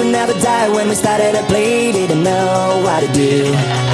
We never died when we started to bleed. Didn't know what to do